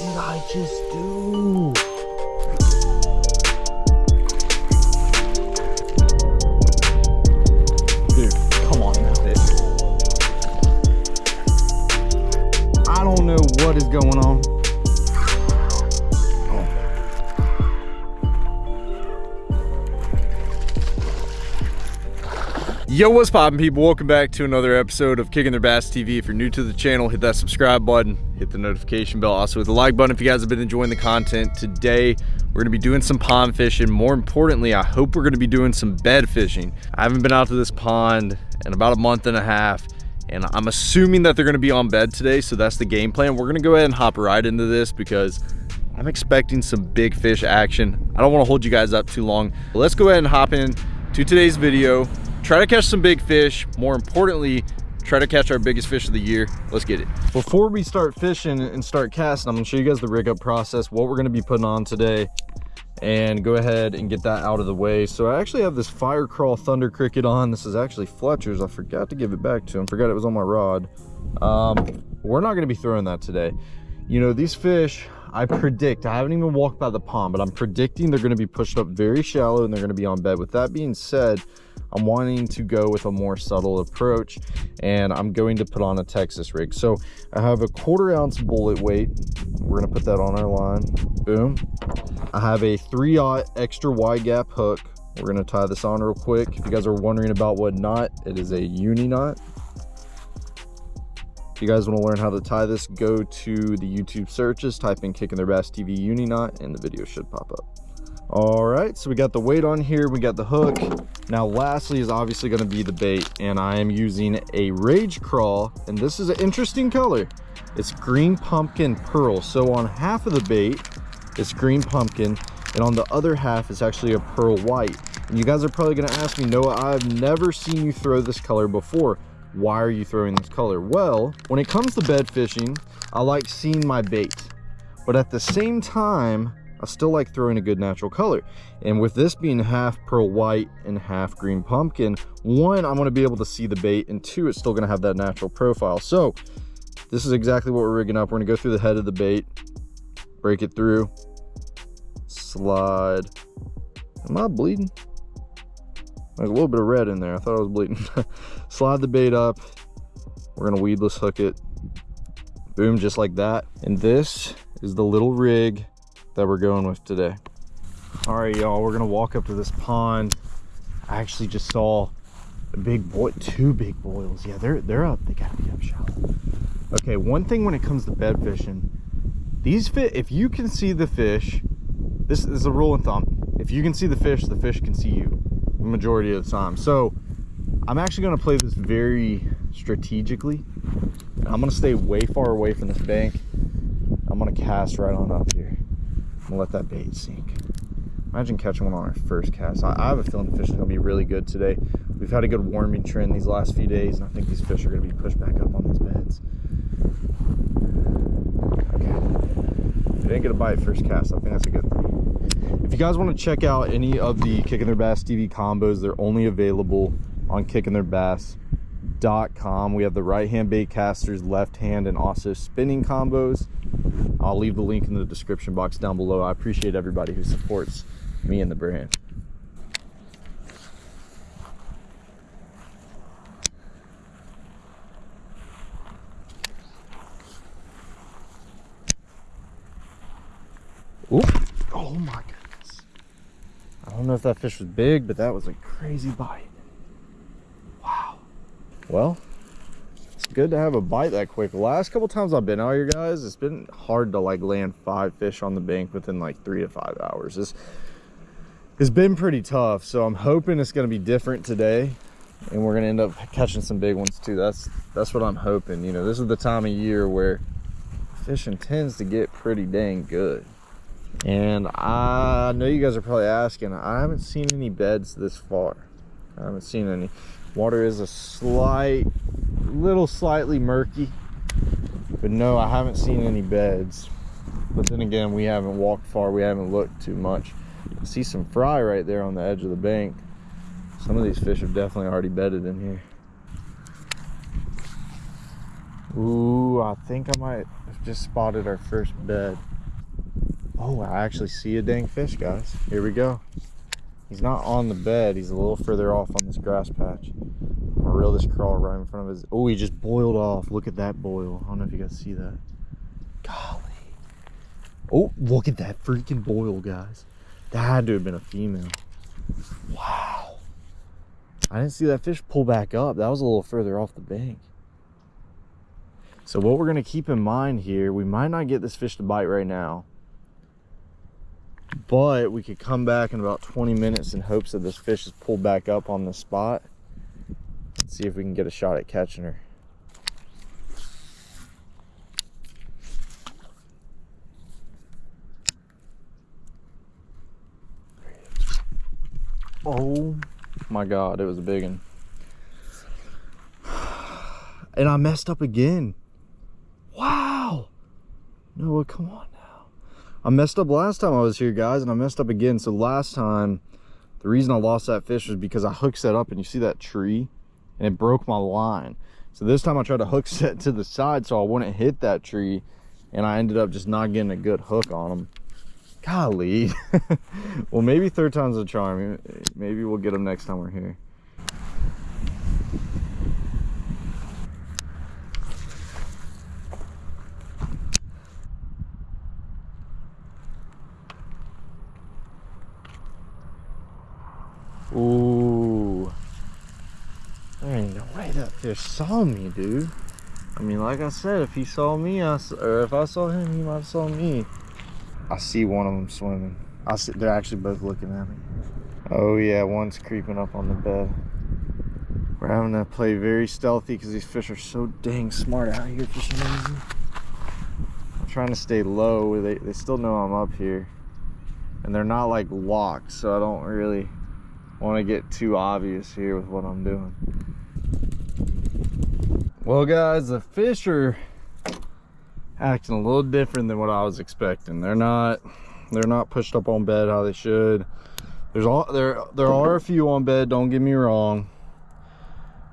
did I just do? Dude, come on now. I don't know what is going on. Yo, what's poppin' people? Welcome back to another episode of Kicking Their Bass TV. If you're new to the channel, hit that subscribe button, hit the notification bell, also hit the like button if you guys have been enjoying the content. Today, we're gonna be doing some pond fishing. More importantly, I hope we're gonna be doing some bed fishing. I haven't been out to this pond in about a month and a half, and I'm assuming that they're gonna be on bed today, so that's the game plan. We're gonna go ahead and hop right into this because I'm expecting some big fish action. I don't wanna hold you guys up too long. Let's go ahead and hop in to today's video try to catch some big fish. More importantly try to catch our biggest fish of the year. Let's get it. Before we start fishing and start casting i'm gonna show you guys the rig up process what we're to be putting on today and go ahead and get that out of the way. So i actually have this fire craw thunder cricket on. This is actually fletcher's. I forgot to give it back to him. Forgot it was on my rod. Um, we're not going to be throwing that today. You know these fish i predict i haven't even walked by the pond but i'm predicting they're going to be pushed up very shallow and they're going to be on bed. With that being said I'm wanting to go with a more subtle approach and I'm going to put on a Texas rig. So I have a quarter ounce bullet weight. We're gonna put that on our line. Boom. I have a three aught extra wide gap hook. We're gonna tie this on real quick. If you guys are wondering about what knot, it is a uni knot. If you guys want to learn how to tie this, go to the YouTube searches, type in Kicking Their Bass TV uni knot, and the video should pop up all right so we got the weight on here we got the hook now lastly is obviously going to be the bait and i am using a rage craw and this is an interesting color. It's green pumpkin pearl. So on half of the bait it's green pumpkin and on the other half it's actually a pearl white. And you guys are probably going to ask me noah i've never seen you throw this color before. Why are you throwing this color? Well when it comes to bed fishing i like seeing my bait. But at the same time I still like throwing a good natural color. And with this being half pearl white and half green pumpkin, one, I'm gonna be able to see the bait, and two, it's still gonna have that natural profile. So this is exactly what we're rigging up. We're gonna go through the head of the bait, break it through, slide. Am I bleeding? There's a little bit of red in there. I thought I was bleeding. slide the bait up. We're gonna weedless hook it. Boom, just like that. And this is the little rig that we're going with today. All right, y'all, we're gonna walk up to this pond. I actually just saw a big boy, two big boils. Yeah, they're they're up. They gotta be up shallow. Okay, one thing when it comes to bed fishing, these fit. If you can see the fish, this is a rule of thumb. If you can see the fish, the fish can see you. The majority of the time. So I'm actually gonna play this very strategically. I'm gonna stay way far away from this bank. I'm gonna cast right on up here let that bait sink. Imagine catching one on our first cast. I, I have a feeling the fish is going to be really good today. We've had a good warming trend these last few days, and I think these fish are going to be pushed back up on these beds. Okay. If didn't get a bite first cast, I think that's a good thing. If you guys want to check out any of the Kicking Their Bass TV combos, they're only available on kickingtheirbass.com. We have the right hand bait casters, left hand, and also spinning combos. I'll leave the link in the description box down below. I appreciate everybody who supports me and the brand. Oop. Oh my goodness. I don't know if that fish was big, but that was a crazy bite. Wow. Well, good to have a bite that quick. Last couple times I've been out here, guys, it's been hard to like land five fish on the bank within like three to five hours. It's, it's been pretty tough. So I'm hoping it's going to be different today and we're going to end up catching some big ones too. That's, that's what I'm hoping. You know, this is the time of year where fishing tends to get pretty dang good. And I know you guys are probably asking, I haven't seen any beds this far. I haven't seen any. Water is a slight little slightly murky but no i haven't seen any beds but then again we haven't walked far we haven't looked too much I see some fry right there on the edge of the bank some of these fish have definitely already bedded in here Ooh, I think I might have just spotted our first bed. Oh, I actually see a dang fish, guys. Here we go. He's not on the bed. He's a little further off on this grass patch. Reel this crawl right in front of his. Oh, he just boiled off. Look at that boil. I don't know if you guys see that. Golly. Oh, look at that freaking boil, guys. That had to have been a female. Wow. I didn't see that fish pull back up. That was a little further off the bank. So what we're gonna keep in mind here, we might not get this fish to bite right now, but we could come back in about 20 minutes in hopes that this fish is pulled back up on the spot and see if we can get a shot at catching her. Oh my God, it was a big one. And I messed up again. Wow. Noah, come on. Now. I messed up last time I was here, guys, and I messed up again. So last time, the reason I lost that fish was because I hooked set up and you see that tree and it broke my line. So this time I tried to hook set to the side so I wouldn't hit that tree and I ended up just not getting a good hook on them. Golly. well, maybe third time's a charm. Maybe we'll get them next time we're here. Ooh. There ain't fish saw me, dude. I mean, like I said, if he saw me, I, or if I saw him, he might have saw me. I see one of them swimming. I see, they're actually both looking at me. Oh yeah, one's creeping up on the bed. We're having to play very stealthy because these fish are so dang smart out here for some reason. I'm trying to stay low. They, they still know I'm up here. And they're not like locked, so I don't really want to get too obvious here with what I'm doing. Well guys, the fish are acting a little different than what I was expecting. They're not they're not pushed up on bed how they should. There's all there there are a few on bed, don't get me wrong.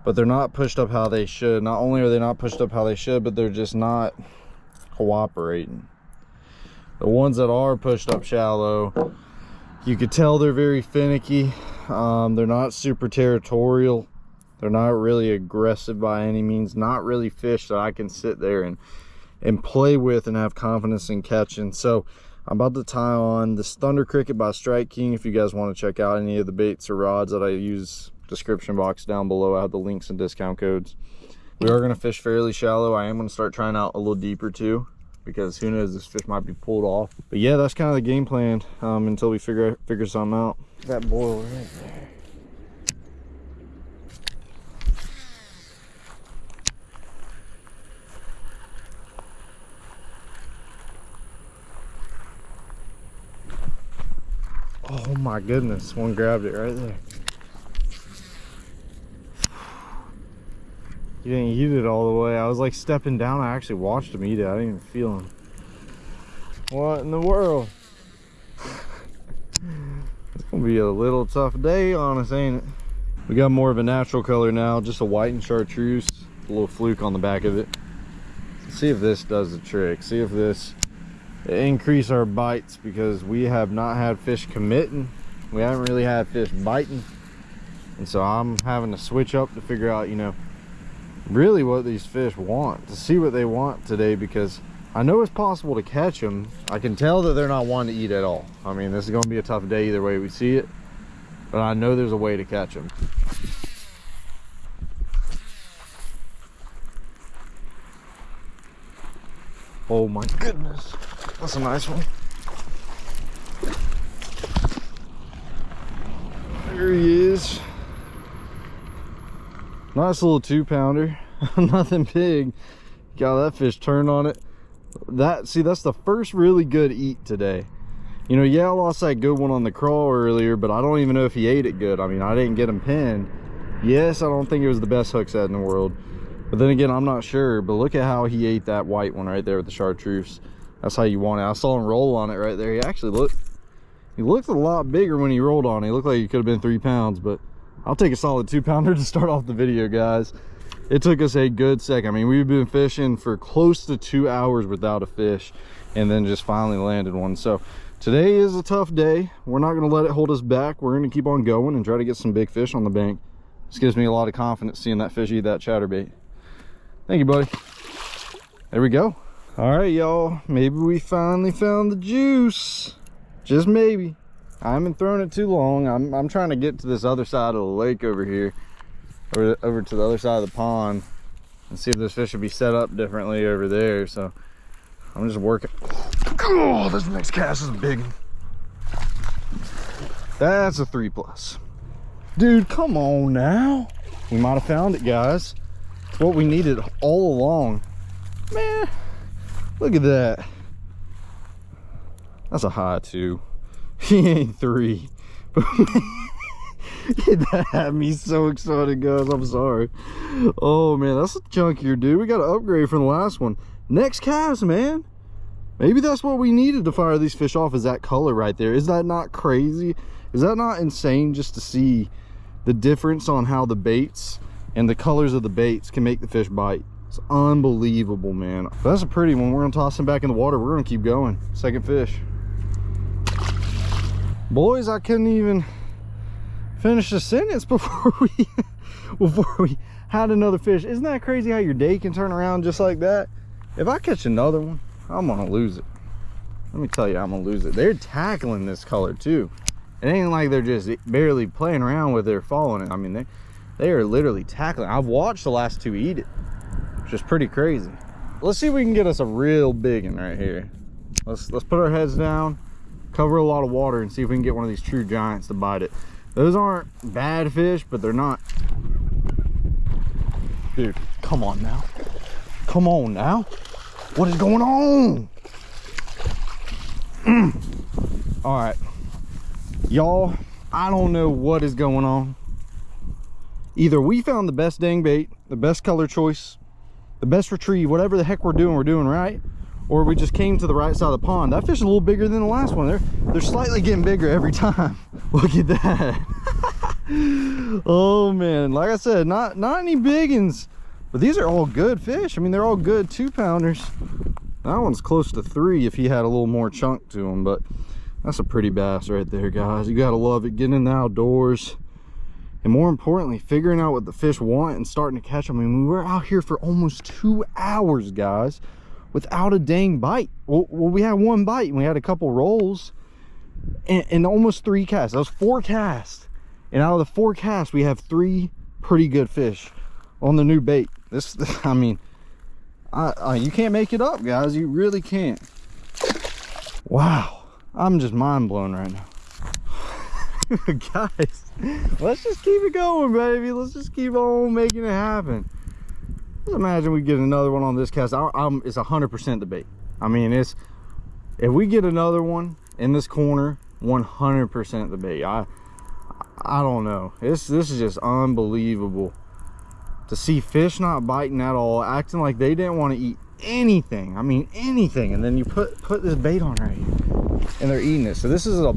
But they're not pushed up how they should. Not only are they not pushed up how they should, but they're just not cooperating. The ones that are pushed up shallow, you could tell they're very finicky um, they're not super territorial. They're not really aggressive by any means. Not really fish that I can sit there and, and play with and have confidence in catching. So I'm about to tie on this Thunder Cricket by Strike King. If you guys want to check out any of the baits or rods that I use, description box down below. I have the links and discount codes. We are going to fish fairly shallow. I am going to start trying out a little deeper too because who knows this fish might be pulled off but yeah that's kind of the game plan um, until we figure figure something out that boil right there oh my goodness one grabbed it right there He didn't eat it all the way. I was like stepping down. I actually watched him eat it. I didn't even feel him. What in the world? it's gonna be a little tough day on us, ain't it? We got more of a natural color now, just a white and chartreuse. A little fluke on the back of it. Let's see if this does the trick. See if this increase our bites because we have not had fish committing. We haven't really had fish biting. And so I'm having to switch up to figure out, you know, really what these fish want to see what they want today because I know it's possible to catch them I can tell that they're not one to eat at all I mean this is going to be a tough day either way we see it but I know there's a way to catch them oh my goodness that's a nice one there he is Nice little two pounder. Nothing big. Got that fish turned on it. That see, that's the first really good eat today. You know, yeah, I lost that good one on the crawl earlier, but I don't even know if he ate it good. I mean, I didn't get him pinned. Yes, I don't think it was the best hook set in the world. But then again, I'm not sure. But look at how he ate that white one right there with the chartreuse. That's how you want it. I saw him roll on it right there. He actually looked, he looked a lot bigger when he rolled on it. He looked like he could have been three pounds, but I'll take a solid two pounder to start off the video, guys. it took us a good second. I mean, we've been fishing for close to two hours without a fish and then just finally landed one. So today is a tough day. We're not gonna let it hold us back. We're gonna keep on going and try to get some big fish on the bank. This gives me a lot of confidence seeing that fish eat that chatterbait. Thank you, buddy. There we go. All right, y'all. Maybe we finally found the juice. Just maybe. I haven't thrown it too long. I'm, I'm trying to get to this other side of the lake over here. Over, over to the other side of the pond. And see if this fish will be set up differently over there. So I'm just working. Oh, this next cast is a big one. That's a three plus. Dude, come on now. We might have found it, guys. What we needed all along. Man, look at that. That's a high two. He ain't three. that had me so excited, guys. I'm sorry. Oh, man, that's a chunkier, dude. We got to upgrade from the last one. Next cast, man. Maybe that's what we needed to fire these fish off is that color right there. Is that not crazy? Is that not insane just to see the difference on how the baits and the colors of the baits can make the fish bite? It's unbelievable, man. That's a pretty one. We're gonna toss him back in the water. We're gonna keep going. Second fish. Boys, I couldn't even finish the sentence before we before we had another fish. Isn't that crazy how your day can turn around just like that? If I catch another one, I'm gonna lose it. Let me tell you, I'm gonna lose it. They're tackling this color too. It ain't like they're just barely playing around with it or following it. I mean, they, they are literally tackling. I've watched the last two eat it, which is pretty crazy. Let's see if we can get us a real big one right here. Let's, let's put our heads down, cover a lot of water and see if we can get one of these true giants to bite it. Those aren't bad fish, but they're not. Dude, come on now. Come on now. What is going on? All right y'all i don't know what is going on either we found the best dang bait the best color choice the best retrieve whatever the heck we're doing we're doing right or we just came to the right side of the pond. That fish is a little bigger than the last one. They're they're slightly getting bigger every time. Look at that. Oh man. Like i said not not any big ones but these are all good fish. I mean they're all good two pounders that one's close to three if he had a little more chunk to him but that's a pretty bass right there guys. You gotta love it. Getting in the outdoors and more importantly figuring out what the fish want and starting to catch them i mean we were out here for almost two hours guys without a dang bite. Well, we had one bite and we had a couple rolls and, and almost three casts. That was four casts. And out of the four casts we have three pretty good fish on the new bait. This i mean I, I, you can't make it up guys. You really can't. Wow. I'm just mind blown right now. Guys, let's just keep it going, baby. Let's just keep on making it happen. Let's imagine we get another one on this cast. I, I'm, it's 100% the bait. I mean, it's if we get another one in this corner, 100% the bait. I I don't know. This this is just unbelievable to see fish not biting at all, acting like they didn't want to eat anything. I mean, anything. And then you put put this bait on right here and they're eating it. So this is a,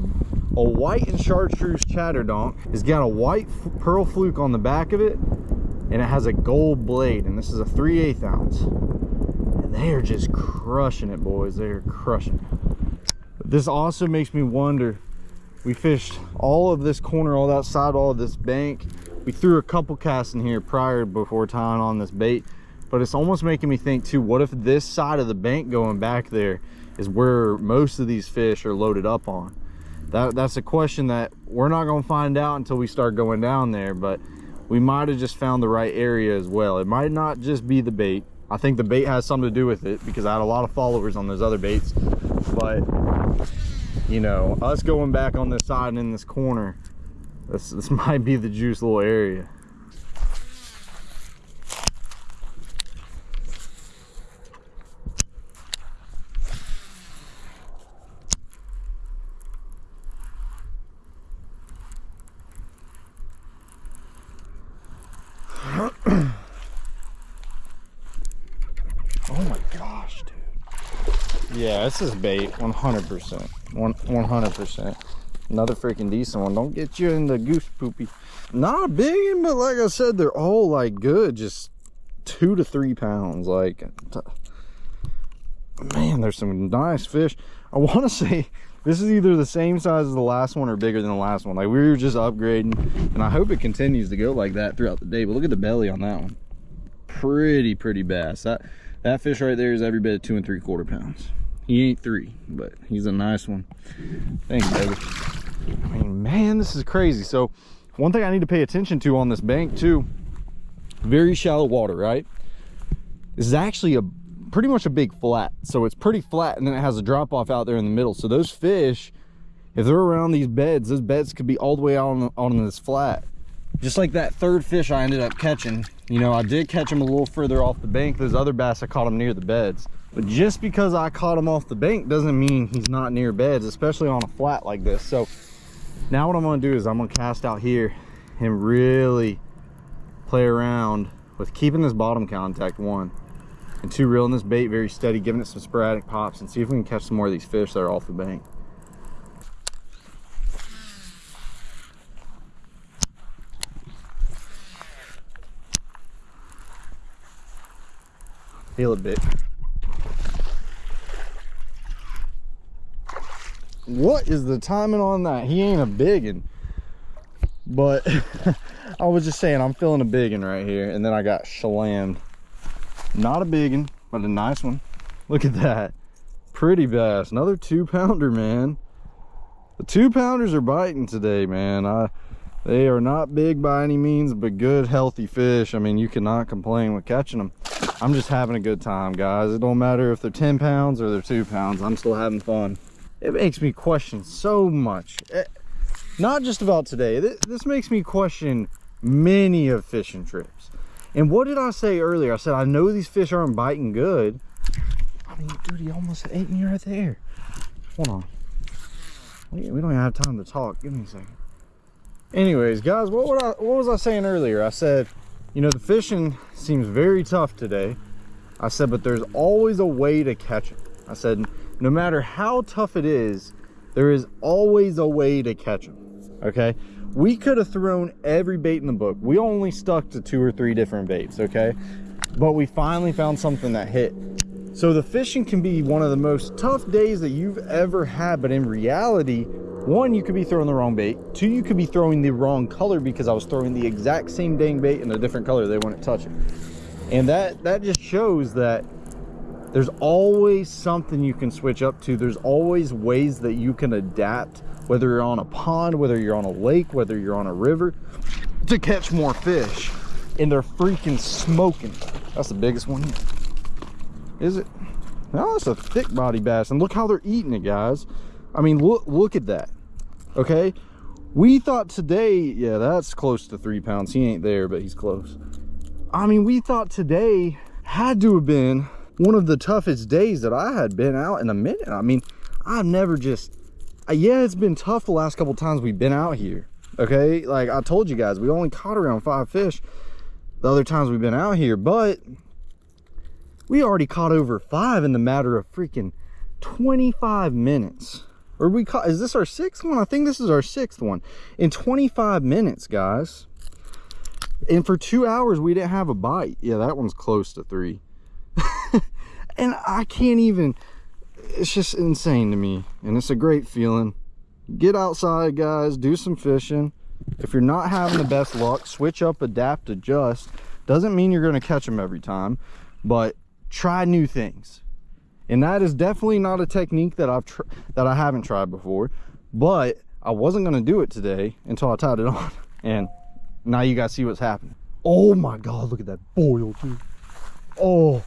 a white and chartreuse chatterdonk. It's got a white pearl fluke on the back of it and it has a gold blade and this is a 3 8 ounce. And they are just crushing it, boys. They are crushing it. But this also makes me wonder, we fished all of this corner, all that side, all of this bank. We threw a couple casts in here prior before tying on this bait but it's almost making me think too what if this side of the bank going back there is where most of these fish are loaded up on that that's a question that we're not going to find out until we start going down there but we might have just found the right area as well. It might not just be the bait. I think the bait has something to do with it because i had a lot of followers on those other baits. But you know us going back on this side and in this corner this this might be the juice little area Yeah, this is bait, 100%. 100%. Another freaking decent one. Don't get you in the goose poopy. Not a big one, but like I said, they're all like good. Just two to three pounds. Like, uh, man, there's some nice fish. I want to say this is either the same size as the last one or bigger than the last one. Like we were just upgrading and I hope it continues to go like that throughout the day. But look at the belly on that one. Pretty, pretty bass. That, that fish right there is every bit of two and three quarter pounds. He ain't three, but he's a nice one. Thanks, baby. I mean, man, this is crazy. So one thing I need to pay attention to on this bank too, very shallow water, right? This is actually a pretty much a big flat. So it's pretty flat and then it has a drop off out there in the middle. So those fish, if they're around these beds, those beds could be all the way out on, on this flat. Just like that third fish I ended up catching. You know, I did catch him a little further off the bank. Those other bass, I caught them near the beds. But just because I caught him off the bank doesn't mean he's not near beds, especially on a flat like this. So now what I'm gonna do is I'm gonna cast out here and really play around with keeping this bottom contact one and two reeling this bait very steady giving it some sporadic pops and see if we can catch some more of these fish that are off the bank feel a bit what is the timing on that he ain't a big biggin but i was just saying i'm feeling a big biggin right here and then i got shalammed not a big one, but a nice one. Look at that. Pretty bass. Another two pounder, man. The two pounders are biting today, man. I, they are not big by any means, but good, healthy fish. I mean, you cannot complain with catching them. I'm just having a good time, guys. It don't matter if they're 10 pounds or they're two pounds. I'm still having fun. It makes me question so much. Eh, not just about today. This, makes me question many of fishing trips. And what did I say earlier? I said, I know these fish aren't biting good. I mean, dude, he almost ate me right there. Hold on. We don't even have time to talk. Give me a second. Anyways, guys, what, I, what was I saying earlier? I said, you know, the fishing seems very tough today. I said, but there's always a way to catch it. I said, no matter how tough it is, there is always a way to catch them. Okay? We could have thrown every bait in the book. We only stuck to two or three different baits okay? But we finally found something that hit. So the fishing can be one of the most tough days that you've ever had but in reality one you could be throwing the wrong bait. Two you could be throwing the wrong color because i was throwing the exact same dang bait in a different color. They wouldn't touch it. And that that just shows that there's always something you can switch up to there's always ways that you can adapt whether you're on a pond, whether you're on a lake, whether you're on a river, to catch more fish. And they're freaking smoking. That's the biggest one here. Is it? No, that's a thick body bass. And look how they're eating it, guys. I mean, look, look at that. Okay. We thought today, yeah, that's close to three pounds. He ain't there, but he's close. I mean, we thought today had to have been one of the toughest days that I had been out in a minute. I mean, I've never just yeah, it's been tough the last couple times we've been out here. Okay, like I told you guys, we only caught around five fish the other times we've been out here, but we already caught over five in the matter of freaking 25 minutes. Or we caught, is this our sixth one? I think this is our sixth one. In 25 minutes, guys. And for two hours, we didn't have a bite. Yeah, that one's close to three. and I can't even, it's just insane to me and it's a great feeling. Get outside guys do some fishing. If you're not having the best luck switch up adapt adjust. Doesn't mean you're going to catch them every time but try new things. And that is definitely not a technique that i've that i haven't tried before but i wasn't going to do it today until i tied it on and now you guys see what's happening. Oh my god look at that boil dude. Oh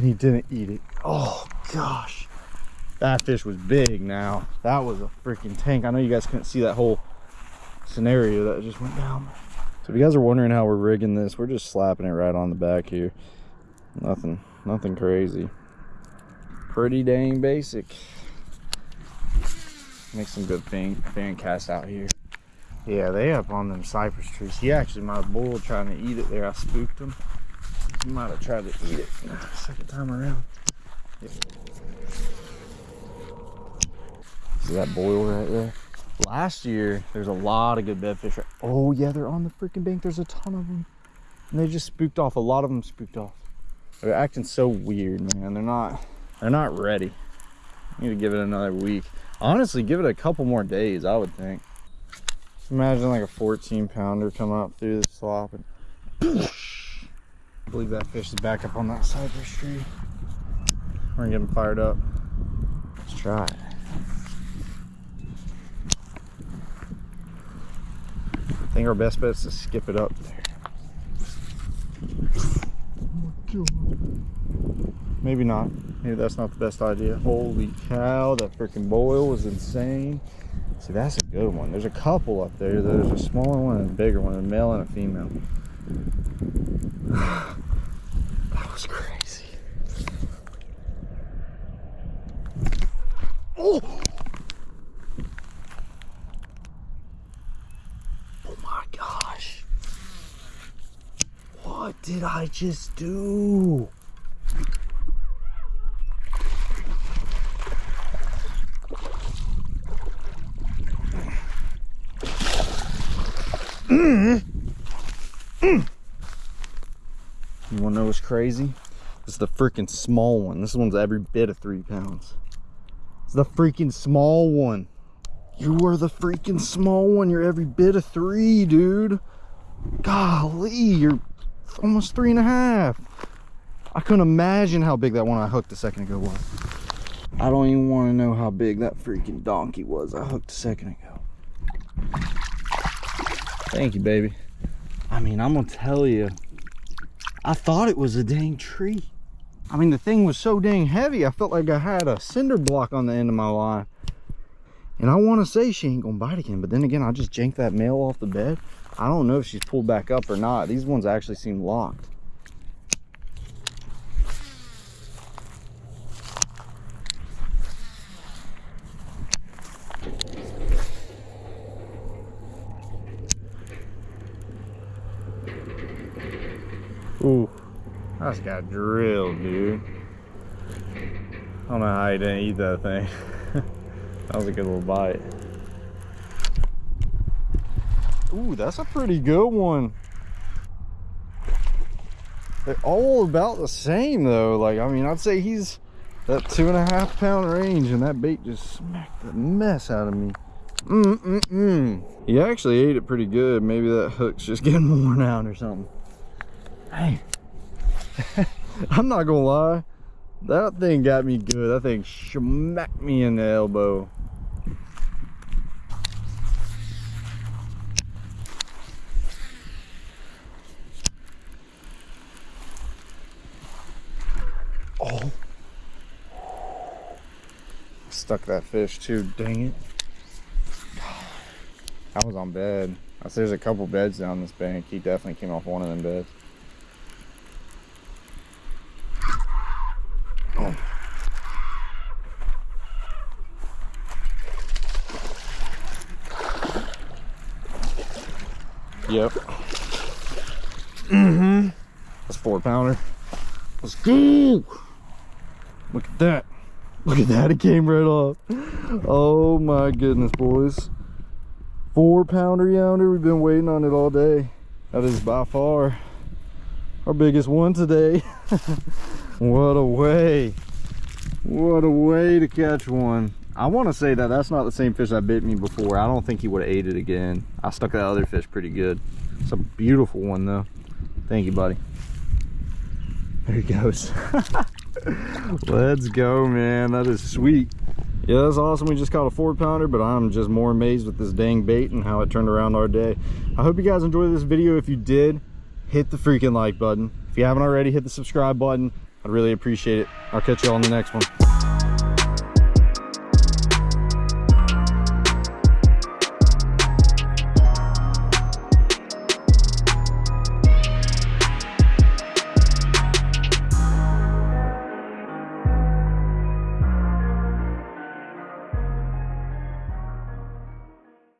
and he didn't eat it. Oh gosh. That fish was big now. That was a freaking tank. I know you guys couldn't see that whole scenario that just went down. So if you guys are wondering how we're rigging this we're just slapping it right on the back here. Nothing nothing crazy. Pretty dang basic. Make some good fan, fan cast out here. Yeah they up on them cypress trees. He actually my bull trying to eat it there. I spooked him he might have tried to eat it second time around See that boil right there? Last year, there's a lot of good bedfish. Right oh yeah, they're on the freaking bank. There's a ton of them. And they just spooked off. A lot of them spooked off. They're acting so weird, man. They're not, they're not ready. Need to give it another week. Honestly, give it a couple more days, I would think. Imagine like a 14 pounder come up through the slop and I believe that fish is back up on that cypress tree. We're gonna get him fired up. Let's try it. I think our best bet is to skip it up there. Maybe not. Maybe that's not the best idea. Holy cow, that freaking boil was insane. See, that's a good one. There's a couple up there. There's a smaller one and a bigger one, a male and a female. That was crazy. Oh! Oh my gosh. What did I just do? Mm. Mm. You wanna know what's crazy? This is the freaking small one. This one's every bit of three pounds. It's the freaking small one. You are the freaking small one. You're every bit of three, dude. Golly, you're almost three and a half. I couldn't imagine how big that one I hooked a second ago was. I don't even want to know how big that freaking donkey was I hooked a second ago. Thank you, baby. I mean, I'm gonna tell you, I thought it was a dang tree. I mean, the thing was so dang heavy, I felt like I had a cinder block on the end of my line. And I want to say she ain't gonna bite again, but then again, I just janked that male off the bed. I don't know if she's pulled back up or not. These ones actually seem locked. Ooh, I just got drilled, dude. I don't know how he didn't eat that thing. that was a good little bite. Ooh, that's a pretty good one. They're all about the same though. Like, I mean, I'd say he's that two and a half pound range and that bait just smacked the mess out of me. Mm-mm-mm. He actually ate it pretty good. Maybe that hook's just getting worn out or something. Hey, I'm not gonna lie. That thing got me good. That thing smacked me in the elbow. Oh. Stuck that fish too, dang it. I was on bed. I see there's a couple beds down this bank. He definitely came off one of them beds. Yep. Mm-hmm. That's four pounder. Let's go. Look at that. Look at that. It came right off. Oh my goodness, boys. Four pounder yonder. We've been waiting on it all day. That is by far our biggest one today. what a way. What a way to catch one. I want to say that that's not the same fish that bit me before. I don't think he would have ate it again. I stuck that other fish pretty good. It's a beautiful one though. Thank you, buddy. There he goes. Let's go, man. That is sweet. Yeah, that's awesome. We just caught a four pounder, but I'm just more amazed with this dang bait and how it turned around our day. I hope you guys enjoyed this video. If you did, hit the freaking like button. If you haven't already, hit the subscribe button. I'd really appreciate it. I'll catch you all in the next one.